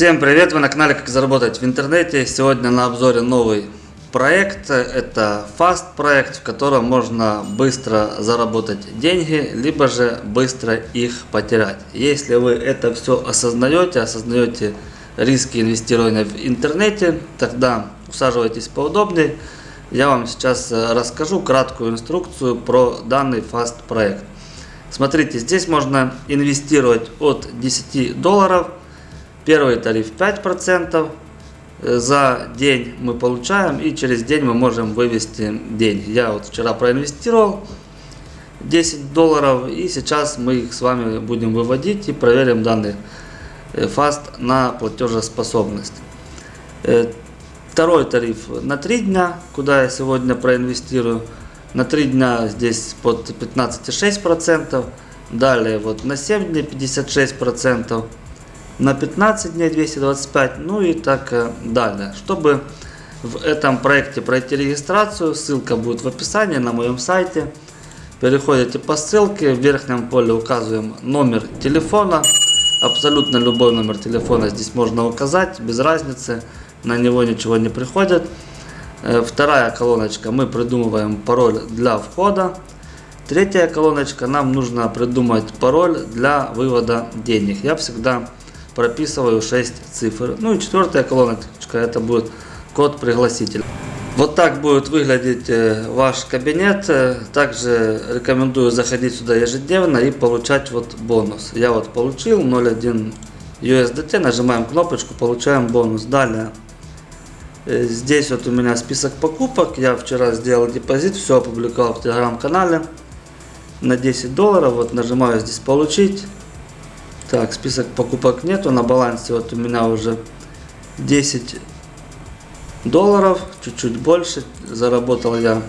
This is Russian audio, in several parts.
Всем привет! Вы на канале Как заработать в интернете. Сегодня на обзоре новый проект. Это Fast проект, в котором можно быстро заработать деньги, либо же быстро их потерять. Если вы это все осознаете, осознаете риски инвестирования в интернете, тогда усаживайтесь поудобнее. Я вам сейчас расскажу краткую инструкцию про данный Fast проект. Смотрите, здесь можно инвестировать от 10 долларов Первый тариф 5% э, за день мы получаем и через день мы можем вывести деньги. Я вот вчера проинвестировал 10 долларов и сейчас мы их с вами будем выводить и проверим данный э, фаст на платежеспособность. Э, второй тариф на 3 дня, куда я сегодня проинвестирую. На 3 дня здесь под 15,6%. Далее вот на 7 дней 56% на 15 дней 225, ну и так э, далее. Чтобы в этом проекте пройти регистрацию, ссылка будет в описании на моем сайте. Переходите по ссылке, в верхнем поле указываем номер телефона. Абсолютно любой номер телефона здесь можно указать, без разницы, на него ничего не приходит. Э, вторая колоночка, мы придумываем пароль для входа. Третья колоночка, нам нужно придумать пароль для вывода денег. Я всегда прописываю 6 цифр. Ну и четвертая колоночка, это будет код пригласителя. Вот так будет выглядеть э, ваш кабинет. Э, также рекомендую заходить сюда ежедневно и получать вот бонус. Я вот получил 0.1 USDT, нажимаем кнопочку, получаем бонус. Далее, э, здесь вот у меня список покупок. Я вчера сделал депозит, все опубликовал в телеграм-канале на 10 долларов. Вот нажимаю здесь получить. Так, список покупок нету. На балансе вот у меня уже 10 долларов, чуть-чуть больше. Заработал я,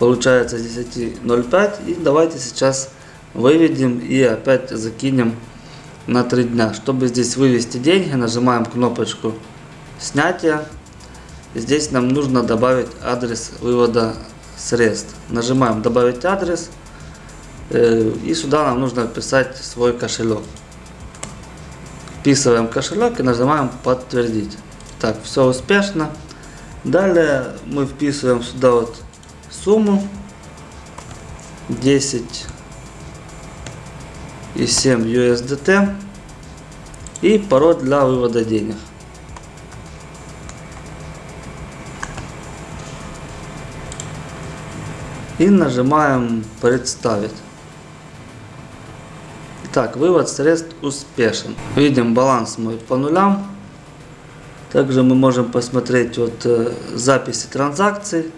получается, 10.05. И давайте сейчас выведем и опять закинем на 3 дня. Чтобы здесь вывести деньги, нажимаем кнопочку снятия. Здесь нам нужно добавить адрес вывода средств. Нажимаем добавить адрес. Э, и сюда нам нужно вписать свой кошелек. Вписываем кошелек и нажимаем подтвердить. Так, все успешно. Далее мы вписываем сюда вот сумму 10 и 7 USDT и пароль для вывода денег. И нажимаем представить. Так, вывод средств успешен. Видим баланс мой по нулям. Также мы можем посмотреть вот э, записи транзакций.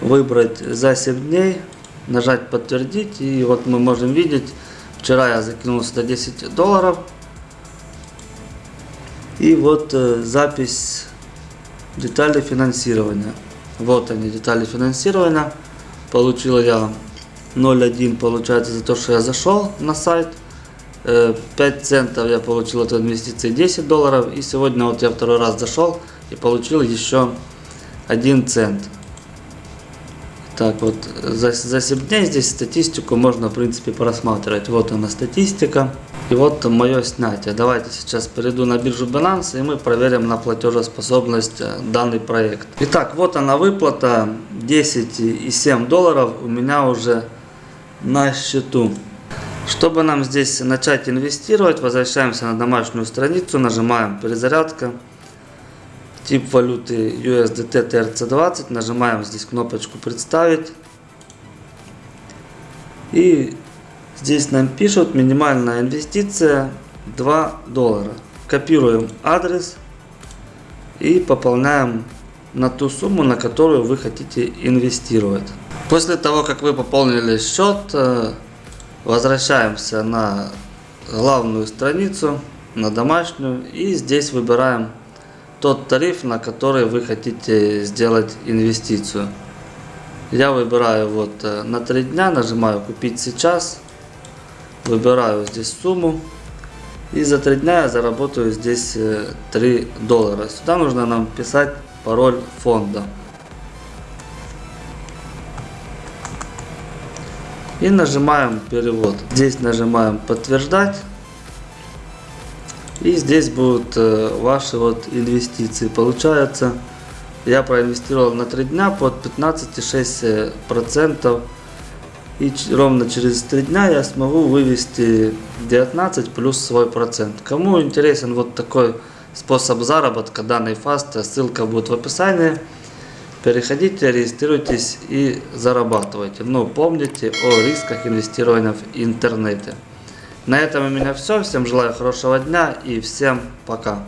Выбрать за 7 дней. Нажать подтвердить. И вот мы можем видеть, вчера я закинул сюда 10 долларов. И вот э, запись детали финансирования. Вот они, детали финансирования. Получил я 0,1 получается за то, что я зашел на сайт. 5 э, центов я получил от инвестиции 10 долларов. И сегодня вот я второй раз зашел и получил еще 1 цент. Так вот, за, за 7 дней здесь статистику можно в принципе просматривать. Вот она статистика. И вот мое снятие. Давайте сейчас перейду на биржу Binance и мы проверим на платежеспособность э, данный проект. Итак, вот она выплата 10,7 долларов у меня уже на счету. Чтобы нам здесь начать инвестировать, возвращаемся на домашнюю страницу, нажимаем перезарядка, тип валюты USDT TRC20, нажимаем здесь кнопочку представить. И здесь нам пишут минимальная инвестиция 2 доллара. Копируем адрес и пополняем на ту сумму, на которую вы хотите инвестировать. После того, как вы пополнили счет, э, возвращаемся на главную страницу, на домашнюю. И здесь выбираем тот тариф, на который вы хотите сделать инвестицию. Я выбираю вот э, на 3 дня, нажимаю купить сейчас. Выбираю здесь сумму. И за 3 дня я заработаю здесь 3 э, доллара. Сюда нужно нам писать пароль фонда. И нажимаем перевод. Здесь нажимаем подтверждать. И здесь будут э, ваши вот инвестиции. Получается, я проинвестировал на 3 дня под 15,6%. И ч- ровно через 3 дня я смогу вывести 19 плюс свой процент. Кому интересен вот такой способ заработка данной фаста, ссылка будет в описании. Переходите, регистрируйтесь и зарабатывайте. Но помните о рисках инвестирования в интернете. На этом у меня все. Всем желаю хорошего дня и всем пока.